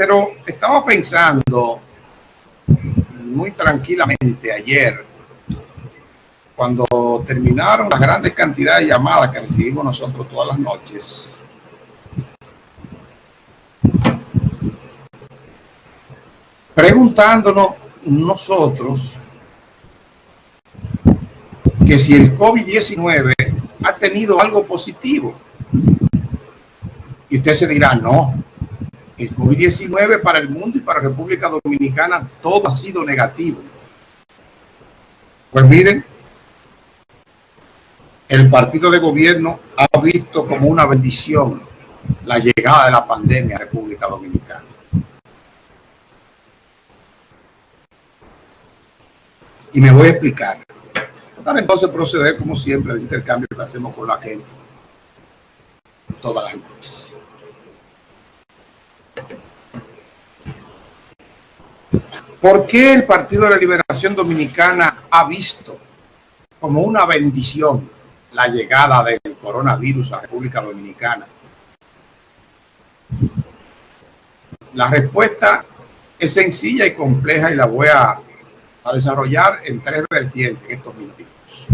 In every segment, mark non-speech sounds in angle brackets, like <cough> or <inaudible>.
Pero estaba pensando muy tranquilamente ayer, cuando terminaron las grandes cantidades de llamadas que recibimos nosotros todas las noches, preguntándonos nosotros que si el COVID-19 ha tenido algo positivo. Y usted se dirá, no, el COVID-19 para el mundo y para República Dominicana todo ha sido negativo. Pues miren, el partido de gobierno ha visto como una bendición la llegada de la pandemia a República Dominicana. Y me voy a explicar. Para entonces proceder, como siempre, al intercambio que hacemos con la gente todas las noches. ¿Por qué el Partido de la Liberación Dominicana ha visto como una bendición la llegada del coronavirus a República Dominicana? La respuesta es sencilla y compleja y la voy a, desarrollar en tres vertientes en estos minutos.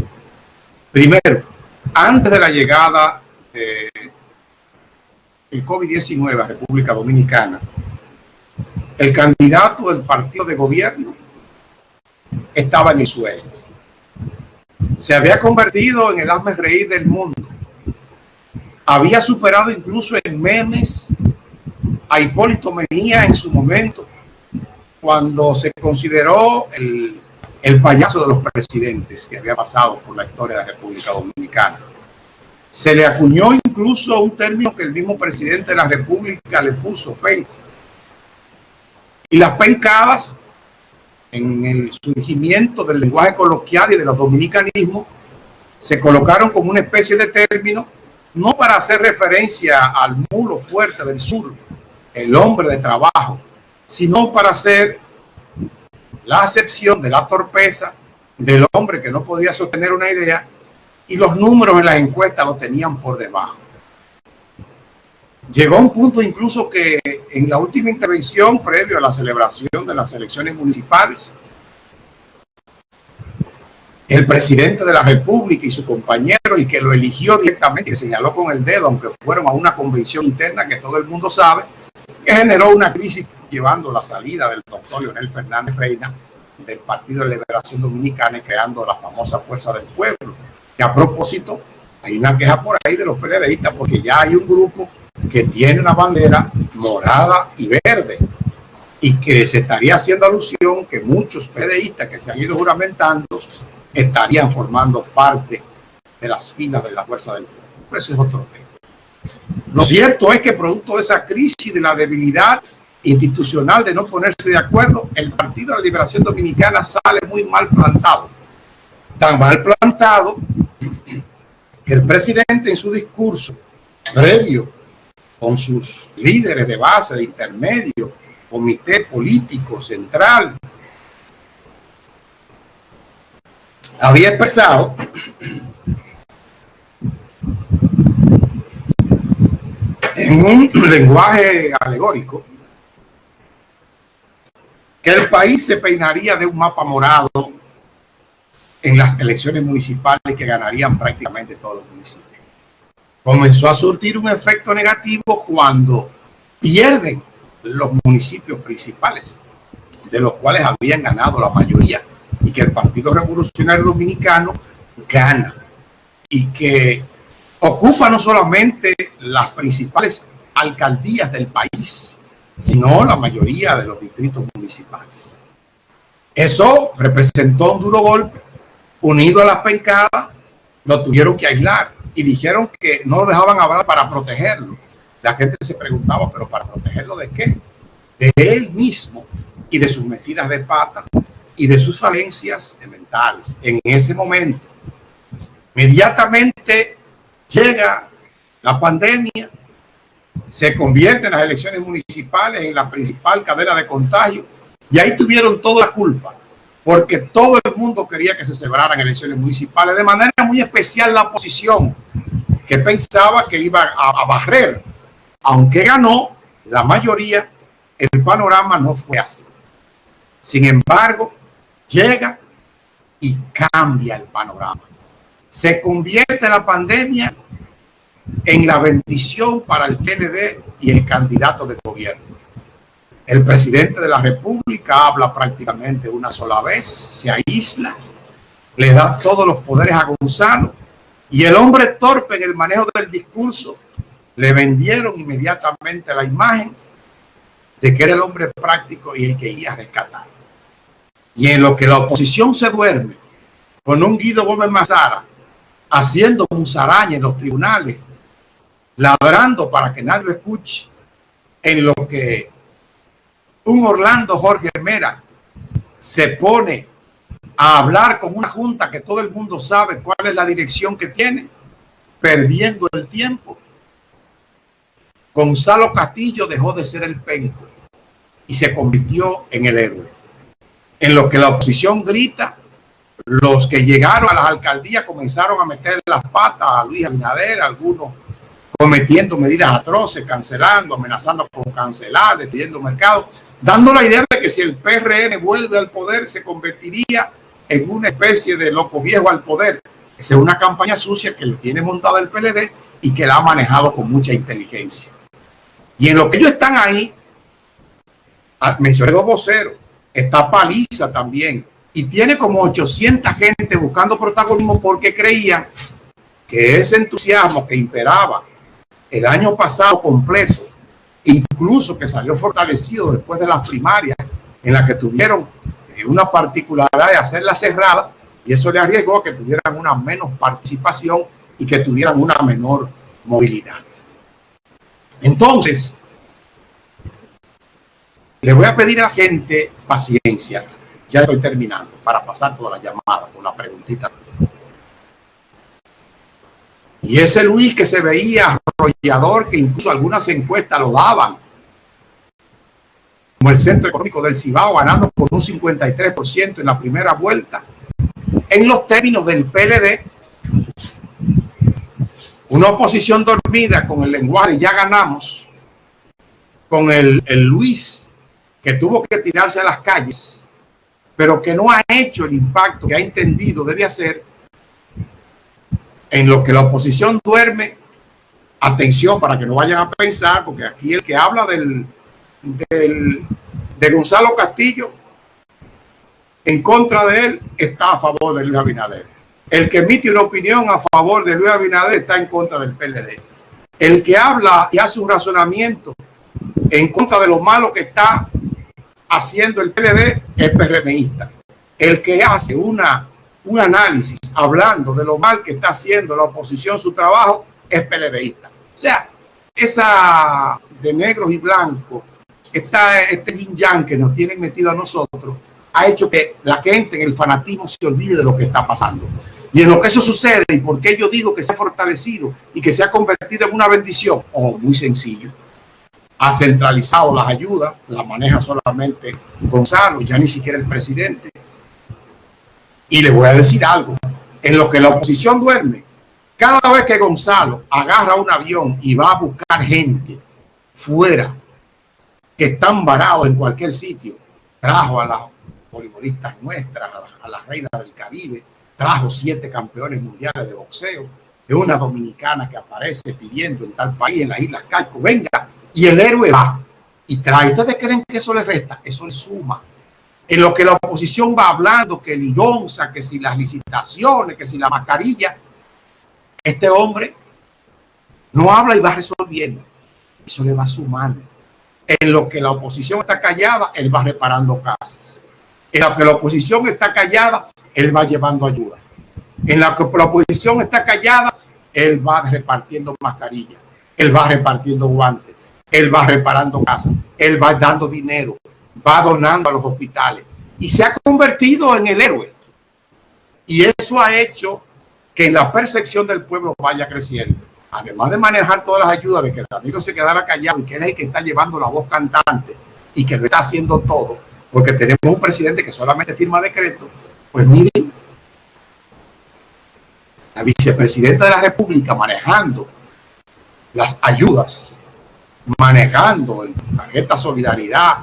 Primero, antes de la llegada del COVID-19 a República Dominicana, el candidato del partido de gobierno estaba en el suelo. Se había convertido en el hazme reír del mundo. Había superado incluso en memes a Hipólito Mejía en su momento, cuando se consideró el, el payaso de los presidentes que había pasado por la historia de la República Dominicana. Se le acuñó incluso un término que el mismo presidente de la República le puso, penco y las pencadas en el surgimiento del lenguaje coloquial y de los dominicanismos se colocaron como una especie de término, no para hacer referencia al mulo fuerte del sur, el hombre de trabajo, sino para hacer la acepción de la torpeza del hombre que no podía sostener una idea y los números en las encuestas lo tenían por debajo. Llegó un punto incluso que en la última intervención previo a la celebración de las elecciones municipales, el presidente de la República y su compañero, el que lo eligió directamente, que señaló con el dedo, aunque fueron a una convención interna que todo el mundo sabe, que generó una crisis llevando la salida del doctor Leonel Fernández Reina del Partido de Liberación Dominicana y creando la famosa Fuerza del Pueblo. Que a propósito, hay una queja por ahí de los periodistas porque ya hay un grupo que tiene una bandera morada y verde y que se estaría haciendo alusión que muchos PDistas que se han ido juramentando estarían formando parte de las filas de la fuerza del pueblo. Eso es otro tema. Lo cierto es que producto de esa crisis, de la debilidad institucional de no ponerse de acuerdo, el Partido de la Liberación Dominicana sale muy mal plantado. Tan mal plantado que el presidente en su discurso previo con sus líderes de base, de intermedio, comité político central, había expresado en un <clears throat> lenguaje alegórico que el país se peinaría de un mapa morado en las elecciones municipales que ganarían prácticamente todos los municipios comenzó a surtir un efecto negativo cuando pierden los municipios principales, de los cuales habían ganado la mayoría, y que el Partido Revolucionario Dominicano gana, y que ocupa no solamente las principales alcaldías del país, sino la mayoría de los distritos municipales. Eso representó un duro golpe, unido a las pencadas, lo tuvieron que aislar y dijeron que no lo dejaban hablar para protegerlo. La gente se preguntaba, ¿pero para protegerlo de qué? De él mismo y de sus metidas de pata y de sus falencias mentales. En ese momento, inmediatamente llega la pandemia, se convierte en las elecciones municipales en la principal cadena de contagio y ahí tuvieron toda la culpa porque todo el mundo quería que se celebraran elecciones municipales, de manera muy especial la oposición, que pensaba que iba a, barrer, aunque ganó la mayoría el panorama no fue así. Sin embargo, llega y cambia el panorama. Se convierte la pandemia en la bendición para el PND y el candidato de gobierno. El presidente de la República habla prácticamente una sola vez, se aísla, le da todos los poderes a Gonzalo y el hombre torpe en el manejo del discurso le vendieron inmediatamente la imagen de que era el hombre práctico y el que iba a rescatar. Y en lo que la oposición se duerme con un Guido Gómez Mazara haciendo un zaraña en los tribunales, labrando para que nadie lo escuche, en lo que un Orlando Jorge Mera se pone a hablar con una junta que todo el mundo sabe cuál es la dirección que tiene, perdiendo el tiempo. Gonzalo Castillo dejó de ser el penco y se convirtió en el héroe. En lo que la oposición grita, los que llegaron a las alcaldías comenzaron a meter las patas a Luis Abinader, algunos cometiendo medidas atroces, cancelando, amenazando con cancelar, destruyendo mercados, dando la idea de que si el PRM vuelve al poder se convertiría en una especie de loco viejo al poder. Esa es una campaña sucia que le tiene montada el PLD y que la ha manejado con mucha inteligencia. Y en lo que ellos están ahí, ah, mencioné dos voceros, está Paliza también, y tiene como 800 gente buscando protagonismo porque creían que ese entusiasmo que imperaba el año pasado completo, incluso que salió fortalecido después de las primarias en las que tuvieron eh, una particularidad de hacerla cerrada y eso le arriesgó que tuvieran una menos participación y que tuvieran una menor movilidad. Entonces, le voy a pedir a la gente paciencia. Ya estoy terminando para pasar toda la llamada con la preguntita. Y ese Luis que se veía que incluso algunas encuestas lo daban, como el Centro Económico del Cibao, ganando por un 53% en la primera vuelta. En los términos del PLD, una oposición dormida con el lenguaje ya ganamos, con el, el Luis que tuvo que tirarse a las calles, pero que no ha hecho el impacto que ha entendido debe hacer en lo que la oposición duerme, atención para que no vayan a pensar, porque aquí el que habla del, de Gonzalo Castillo, en contra de él, está a favor de Luis Abinader. El que emite una opinión a favor de Luis Abinader está en contra del PLD. El que habla y hace un razonamiento en contra de lo malo que está haciendo el PLD es PRMista. El que hace una un análisis hablando de lo mal que está haciendo la oposición su trabajo es PLDista. O sea, esa de negros y blancos, esta, este yin yang que nos tienen metido a nosotros, ha hecho que la gente en el fanatismo se olvide de lo que está pasando. Y en lo que eso sucede, y por qué yo digo que se ha fortalecido y que se ha convertido en una bendición, oh, muy sencillo. Ha centralizado las ayudas, las maneja solamente Gonzalo, ya ni siquiera el presidente. Y le voy a decir algo, en lo que la oposición duerme, cada vez que Gonzalo agarra un avión y va a buscar gente fuera que están varados en cualquier sitio, trajo a las voleibolistas nuestras, a las, reinas del Caribe, trajo siete campeones mundiales de boxeo, de una dominicana que aparece pidiendo en tal país, en las Islas Caicos, venga, y el héroe va y trae. ¿Ustedes creen que eso le resta? Eso le suma en lo que la oposición va hablando, que el IDONSA, que si las licitaciones, que si la mascarilla, este hombre no habla y va resolviendo. Eso le va sumando. En lo que la oposición está callada, él va reparando casas. En lo que la oposición está callada, él va llevando ayuda. En lo que la oposición está callada, él va repartiendo mascarillas, él va repartiendo guantes, él va reparando casas, él va dando dinero, va donando a los hospitales y se ha convertido en el héroe. Y eso ha hecho que la percepción del pueblo vaya creciendo. Además de manejar todas las ayudas, de que Danilo se quedara callado y que él es el que está llevando la voz cantante y que lo está haciendo todo, porque tenemos un presidente que solamente firma decretos, pues miren, la vicepresidenta de la República manejando las ayudas manejando el tarjeta solidaridad,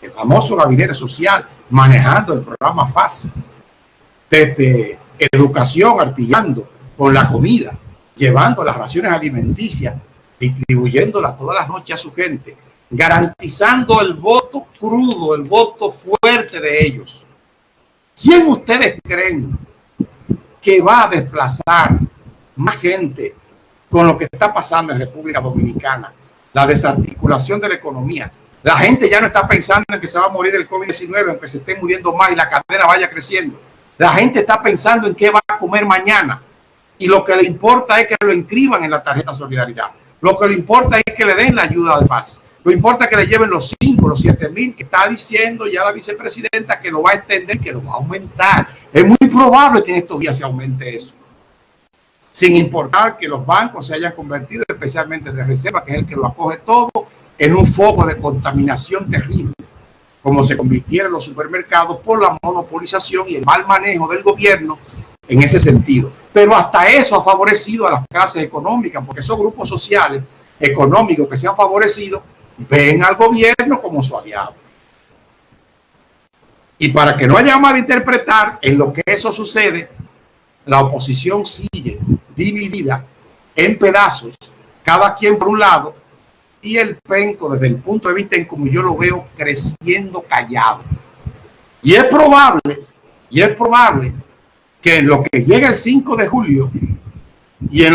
el famoso gabinete social, manejando el programa FAS, desde educación, artillando con la comida, llevando las raciones alimenticias, distribuyéndolas todas las noches a su gente, garantizando el voto crudo, el voto fuerte de ellos. ¿Quién ustedes creen que va a desplazar más gente con lo que está pasando en República Dominicana? La desarticulación de la economía. La gente ya no está pensando en que se va a morir del COVID-19, aunque se esté muriendo más y la cadena vaya creciendo. La gente está pensando en qué va a comer mañana. Y lo que le importa es que lo inscriban en la tarjeta solidaridad. Lo que le importa es que le den la ayuda de FAS. Lo importa que le lleven los 5, los 7 mil que está diciendo ya la vicepresidenta que lo va a extender, que lo va a aumentar. Es muy probable que en estos días se aumente eso. Sin importar que los bancos se hayan convertido, especialmente de reserva, que es el que lo acoge todo, en un foco de contaminación terrible, como se convirtieron los supermercados por la monopolización y el mal manejo del gobierno en ese sentido. Pero hasta eso ha favorecido a las clases económicas, porque esos grupos sociales económicos que se han favorecido ven al gobierno como su aliado. Y para que no haya malinterpretar en lo que eso sucede, la oposición sigue dividida en pedazos, cada quien por un lado, y el penco desde el punto de vista en como yo lo veo creciendo callado. Y es probable, y es probable que en lo que llega el 5 de julio y en